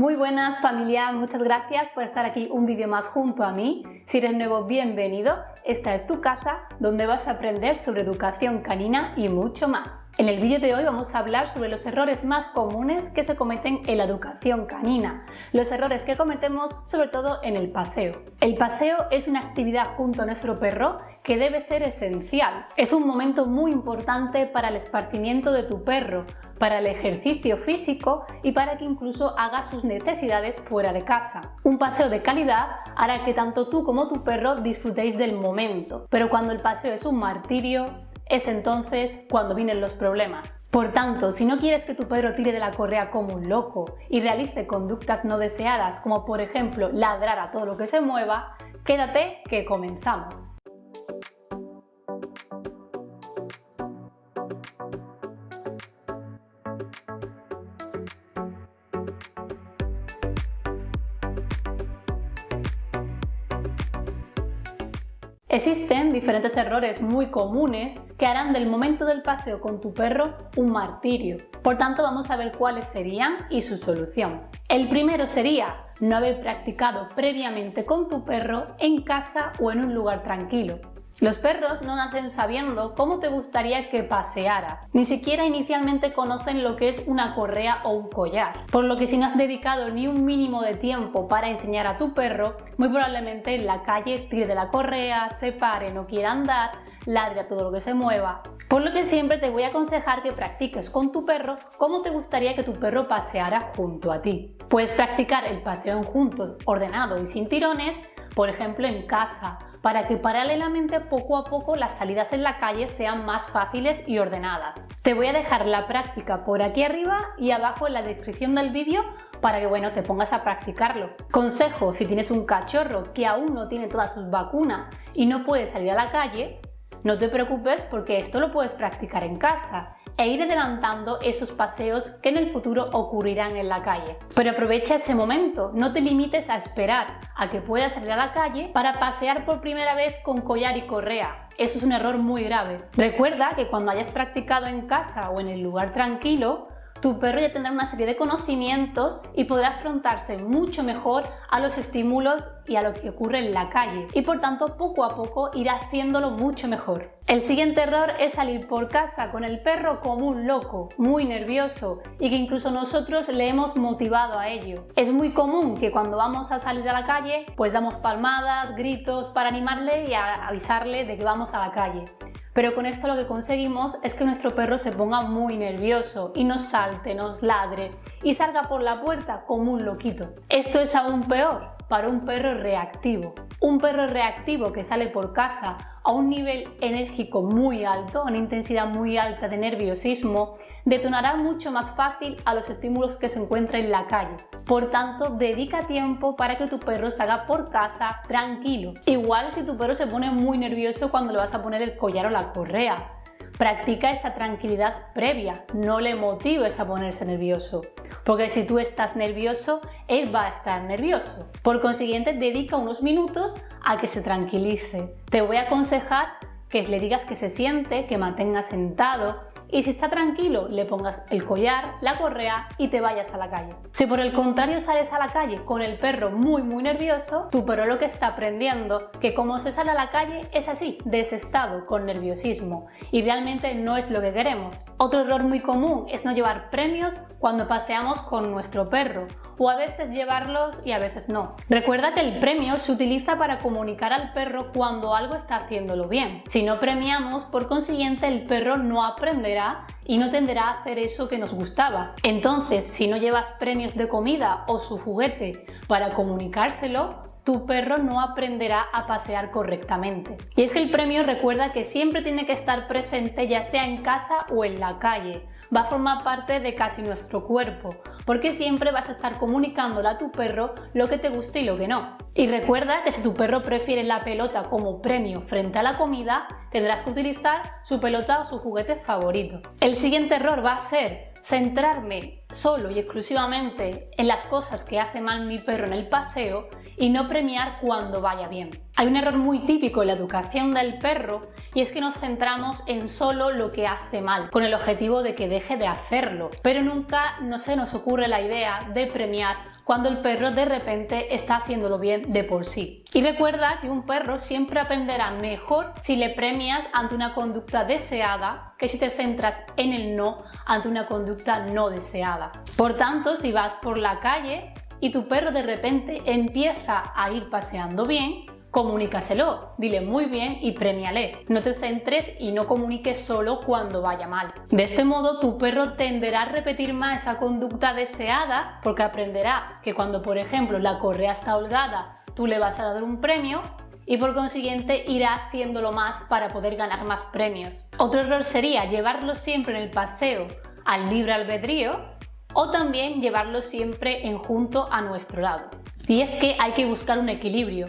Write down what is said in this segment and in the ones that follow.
Muy buenas familia, muchas gracias por estar aquí un vídeo más junto a mí. Si eres nuevo, bienvenido. Esta es tu casa donde vas a aprender sobre educación canina y mucho más. En el vídeo de hoy vamos a hablar sobre los errores más comunes que se cometen en la educación canina. Los errores que cometemos sobre todo en el paseo. El paseo es una actividad junto a nuestro perro que debe ser esencial. Es un momento muy importante para el esparcimiento de tu perro, para el ejercicio físico y para que incluso haga sus necesidades fuera de casa. Un paseo de calidad hará que tanto tú como tu perro disfrutéis del momento, pero cuando el paseo es un martirio, es entonces cuando vienen los problemas. Por tanto, si no quieres que tu perro tire de la correa como un loco y realice conductas no deseadas como por ejemplo ladrar a todo lo que se mueva, quédate que comenzamos. Existen diferentes errores muy comunes que harán del momento del paseo con tu perro un martirio. Por tanto, vamos a ver cuáles serían y su solución. El primero sería no haber practicado previamente con tu perro en casa o en un lugar tranquilo. Los perros no nacen sabiendo cómo te gustaría que paseara, ni siquiera inicialmente conocen lo que es una correa o un collar, por lo que si no has dedicado ni un mínimo de tiempo para enseñar a tu perro, muy probablemente en la calle tire de la correa, se pare, no quiera andar, ladre a todo lo que se mueva. Por lo que siempre te voy a aconsejar que practiques con tu perro cómo te gustaría que tu perro paseara junto a ti. Puedes practicar el paseo en juntos, ordenado y sin tirones, por ejemplo en casa, para que paralelamente poco a poco las salidas en la calle sean más fáciles y ordenadas. Te voy a dejar la práctica por aquí arriba y abajo en la descripción del vídeo para que bueno, te pongas a practicarlo. Consejo, si tienes un cachorro que aún no tiene todas sus vacunas y no puede salir a la calle, no te preocupes porque esto lo puedes practicar en casa e ir adelantando esos paseos que en el futuro ocurrirán en la calle. Pero aprovecha ese momento, no te limites a esperar a que puedas salir a la calle para pasear por primera vez con collar y correa. Eso es un error muy grave. Recuerda que cuando hayas practicado en casa o en el lugar tranquilo, tu perro ya tendrá una serie de conocimientos y podrá afrontarse mucho mejor a los estímulos y a lo que ocurre en la calle y por tanto poco a poco irá haciéndolo mucho mejor. El siguiente error es salir por casa con el perro como un loco, muy nervioso y que incluso nosotros le hemos motivado a ello. Es muy común que cuando vamos a salir a la calle pues damos palmadas, gritos para animarle y avisarle de que vamos a la calle. Pero con esto lo que conseguimos es que nuestro perro se ponga muy nervioso y nos salte, nos ladre y salga por la puerta como un loquito. Esto es aún peor para un perro reactivo. Un perro reactivo que sale por casa a un nivel enérgico muy alto, a una intensidad muy alta de nerviosismo, detonará mucho más fácil a los estímulos que se encuentran en la calle. Por tanto, dedica tiempo para que tu perro salga por casa tranquilo. Igual si tu perro se pone muy nervioso cuando le vas a poner el collar o la correa. Practica esa tranquilidad previa, no le motives a ponerse nervioso, porque si tú estás nervioso, él va a estar nervioso. Por consiguiente, dedica unos minutos a que se tranquilice. Te voy a aconsejar que le digas que se siente, que mantenga sentado, y si está tranquilo le pongas el collar, la correa y te vayas a la calle. Si por el contrario sales a la calle con el perro muy muy nervioso, tu perro lo que está aprendiendo que como se sale a la calle es así, desestado, con nerviosismo y realmente no es lo que queremos. Otro error muy común es no llevar premios cuando paseamos con nuestro perro o a veces llevarlos y a veces no. Recuerda que el premio se utiliza para comunicar al perro cuando algo está haciéndolo bien. Si no premiamos, por consiguiente el perro no aprenderá y no tenderá a hacer eso que nos gustaba. Entonces, si no llevas premios de comida o su juguete para comunicárselo, tu perro no aprenderá a pasear correctamente. Y es que el premio recuerda que siempre tiene que estar presente ya sea en casa o en la calle. Va a formar parte de casi nuestro cuerpo, porque siempre vas a estar comunicándole a tu perro lo que te gusta y lo que no. Y recuerda que si tu perro prefiere la pelota como premio frente a la comida, tendrás que utilizar su pelota o su juguete favorito. El siguiente error va a ser centrarme solo y exclusivamente en las cosas que hace mal mi perro en el paseo y no premiar cuando vaya bien. Hay un error muy típico en la educación del perro y es que nos centramos en solo lo que hace mal, con el objetivo de que deje de hacerlo, pero nunca no se nos ocurre la idea de premiar cuando el perro de repente está haciéndolo bien de por sí. Y recuerda que un perro siempre aprenderá mejor si le premias ante una conducta deseada que si te centras en el no ante una conducta no deseada. Por tanto, si vas por la calle y tu perro de repente empieza a ir paseando bien, comunícaselo, dile muy bien y premiale. No te centres y no comuniques solo cuando vaya mal. De este modo tu perro tenderá a repetir más esa conducta deseada porque aprenderá que cuando por ejemplo la correa está holgada tú le vas a dar un premio y por consiguiente irá haciéndolo más para poder ganar más premios. Otro error sería llevarlo siempre en el paseo al libre albedrío o también llevarlo siempre en junto a nuestro lado. Y es que hay que buscar un equilibrio.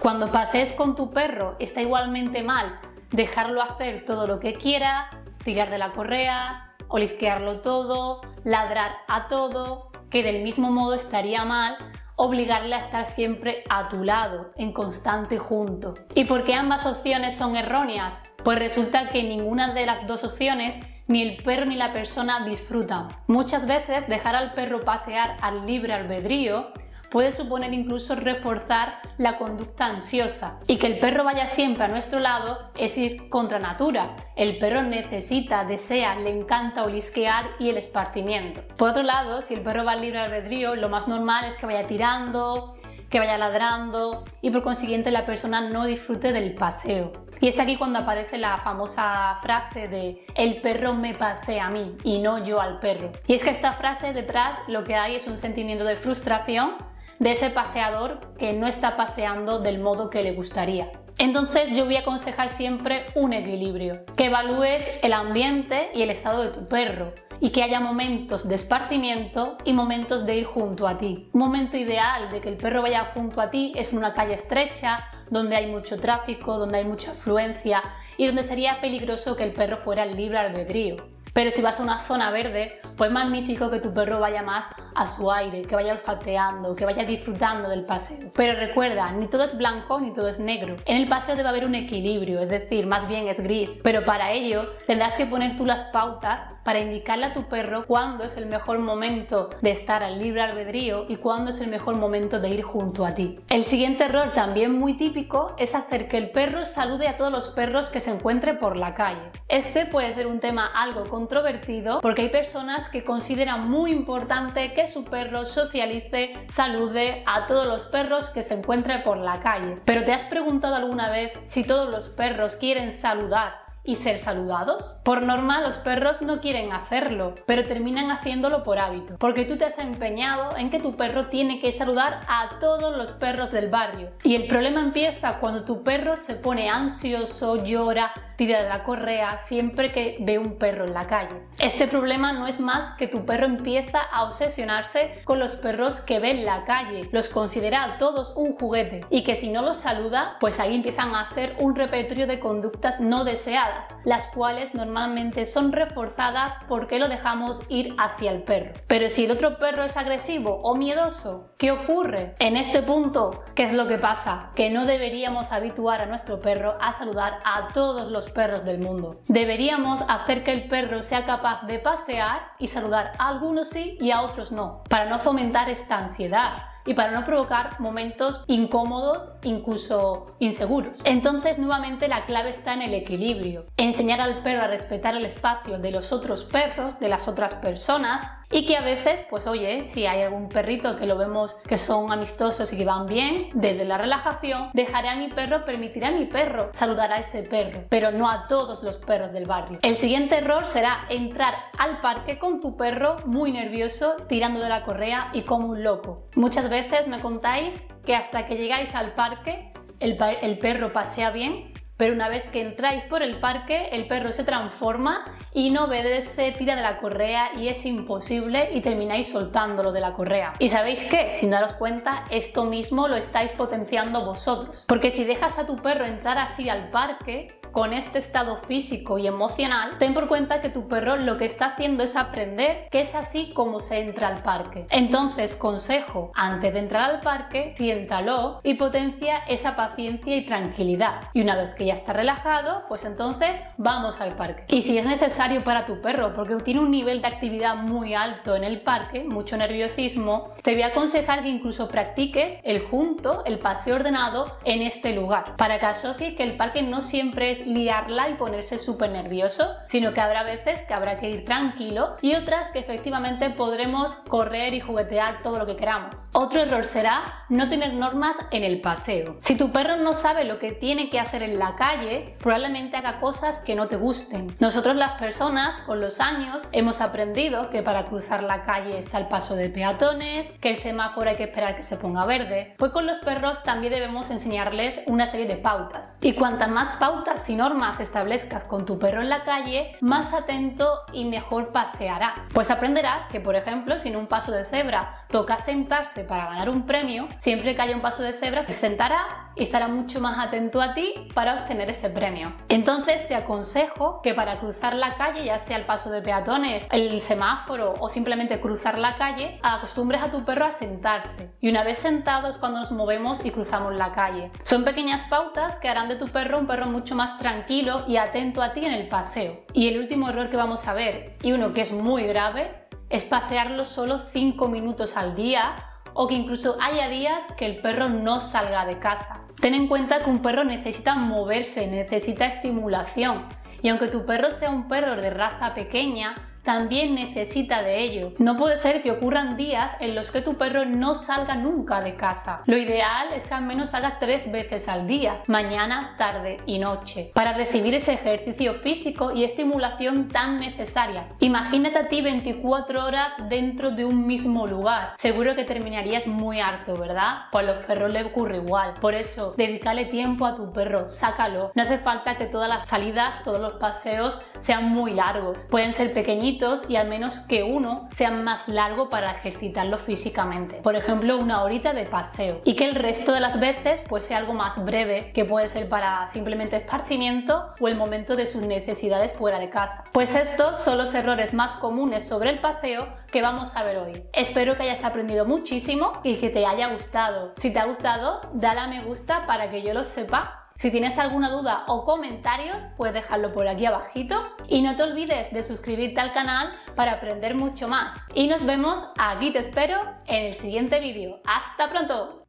Cuando pasees con tu perro está igualmente mal dejarlo hacer todo lo que quiera, tirar de la correa, olisquearlo todo, ladrar a todo, que del mismo modo estaría mal obligarle a estar siempre a tu lado, en constante junto. ¿Y por qué ambas opciones son erróneas? Pues resulta que ninguna de las dos opciones ni el perro ni la persona disfrutan. Muchas veces dejar al perro pasear al libre albedrío puede suponer incluso reforzar la conducta ansiosa. Y que el perro vaya siempre a nuestro lado es ir contra natura. El perro necesita, desea, le encanta olisquear y el esparcimiento. Por otro lado, si el perro va al libre albedrío, lo más normal es que vaya tirando, que vaya ladrando y por consiguiente la persona no disfrute del paseo. Y es aquí cuando aparece la famosa frase de el perro me pasea a mí y no yo al perro. Y es que esta frase detrás lo que hay es un sentimiento de frustración de ese paseador que no está paseando del modo que le gustaría. Entonces yo voy a aconsejar siempre un equilibrio, que evalúes el ambiente y el estado de tu perro y que haya momentos de esparcimiento y momentos de ir junto a ti. Un momento ideal de que el perro vaya junto a ti es una calle estrecha, donde hay mucho tráfico, donde hay mucha afluencia y donde sería peligroso que el perro fuera libre albedrío. Pero si vas a una zona verde, pues magnífico que tu perro vaya más a su aire, que vaya olfateando, que vaya disfrutando del paseo. Pero recuerda, ni todo es blanco ni todo es negro. En el paseo debe haber un equilibrio, es decir, más bien es gris. Pero para ello tendrás que poner tú las pautas para indicarle a tu perro cuándo es el mejor momento de estar al libre albedrío y cuándo es el mejor momento de ir junto a ti. El siguiente error también muy típico es hacer que el perro salude a todos los perros que se encuentre por la calle. Este puede ser un tema algo controvertido porque hay personas que consideran muy importante que su perro socialice, salude a todos los perros que se encuentre por la calle. Pero ¿te has preguntado alguna vez si todos los perros quieren saludar y ser saludados? Por norma los perros no quieren hacerlo, pero terminan haciéndolo por hábito, porque tú te has empeñado en que tu perro tiene que saludar a todos los perros del barrio. Y el problema empieza cuando tu perro se pone ansioso, llora, tira de la correa siempre que ve un perro en la calle. Este problema no es más que tu perro empieza a obsesionarse con los perros que ve en la calle, los considera a todos un juguete y que si no los saluda, pues ahí empiezan a hacer un repertorio de conductas no deseadas, las cuales normalmente son reforzadas porque lo dejamos ir hacia el perro. Pero si el otro perro es agresivo o miedoso, ¿qué ocurre? En este punto, ¿qué es lo que pasa? Que no deberíamos habituar a nuestro perro a saludar a todos los perros del mundo. Deberíamos hacer que el perro sea capaz de pasear y saludar a algunos sí y a otros no, para no fomentar esta ansiedad y para no provocar momentos incómodos, incluso inseguros. Entonces nuevamente la clave está en el equilibrio. Enseñar al perro a respetar el espacio de los otros perros, de las otras personas y que a veces, pues oye, si hay algún perrito que lo vemos que son amistosos y que van bien, desde la relajación, dejaré a mi perro, permitiré a mi perro saludar a ese perro, pero no a todos los perros del barrio. El siguiente error será entrar al parque con tu perro muy nervioso, tirando de la correa y como un loco. Muchas veces me contáis que hasta que llegáis al parque el, el perro pasea bien, pero una vez que entráis por el parque el perro se transforma y no obedece, tira de la correa y es imposible y termináis soltándolo de la correa. ¿Y sabéis qué? Sin daros cuenta, esto mismo lo estáis potenciando vosotros. Porque si dejas a tu perro entrar así al parque, con este estado físico y emocional, ten por cuenta que tu perro lo que está haciendo es aprender que es así como se entra al parque. Entonces, consejo, antes de entrar al parque, siéntalo y potencia esa paciencia y tranquilidad. Y una vez que ya está relajado, pues entonces vamos al parque. Y si es necesario para tu perro, porque tiene un nivel de actividad muy alto en el parque, mucho nerviosismo, te voy a aconsejar que incluso practiques el junto, el paseo ordenado en este lugar, para que asocies que el parque no siempre es liarla y ponerse súper nervioso, sino que habrá veces que habrá que ir tranquilo y otras que efectivamente podremos correr y juguetear todo lo que queramos. Otro error será no tener normas en el paseo. Si tu perro no sabe lo que tiene que hacer en la calle, probablemente haga cosas que no te gusten. Nosotros las personas con los años hemos aprendido que para cruzar la calle está el paso de peatones, que el semáforo hay que esperar que se ponga verde. Pues con los perros también debemos enseñarles una serie de pautas. Y cuantas más pautas y normas establezcas con tu perro en la calle, más atento y mejor paseará. Pues aprenderá que, por ejemplo, si en un paso de cebra toca sentarse para ganar un premio, siempre que haya un paso de cebra se sentará y estará mucho más atento a ti para obtener ese premio. Entonces te aconsejo que para cruzar la calle, ya sea el paso de peatones, el semáforo o simplemente cruzar la calle, acostumbres a tu perro a sentarse. Y una vez sentado es cuando nos movemos y cruzamos la calle. Son pequeñas pautas que harán de tu perro un perro mucho más tranquilo y atento a ti en el paseo. Y el último error que vamos a ver, y uno que es muy grave, es pasearlo solo 5 minutos al día o que incluso haya días que el perro no salga de casa. Ten en cuenta que un perro necesita moverse, necesita estimulación y aunque tu perro sea un perro de raza pequeña, también necesita de ello. No puede ser que ocurran días en los que tu perro no salga nunca de casa. Lo ideal es que al menos salga tres veces al día, mañana, tarde y noche, para recibir ese ejercicio físico y estimulación tan necesaria. Imagínate a ti 24 horas dentro de un mismo lugar. Seguro que terminarías muy harto, ¿verdad? Pues a los perros les ocurre igual. Por eso, dedícale tiempo a tu perro, sácalo. No hace falta que todas las salidas, todos los paseos sean muy largos. Pueden ser pequeñitos y al menos que uno sea más largo para ejercitarlo físicamente. Por ejemplo, una horita de paseo y que el resto de las veces pues sea algo más breve que puede ser para simplemente esparcimiento o el momento de sus necesidades fuera de casa. Pues estos son los errores más comunes sobre el paseo que vamos a ver hoy. Espero que hayas aprendido muchísimo y que te haya gustado. Si te ha gustado, dale a me gusta para que yo lo sepa si tienes alguna duda o comentarios, puedes dejarlo por aquí abajito y no te olvides de suscribirte al canal para aprender mucho más. Y nos vemos, aquí te espero, en el siguiente vídeo. ¡Hasta pronto!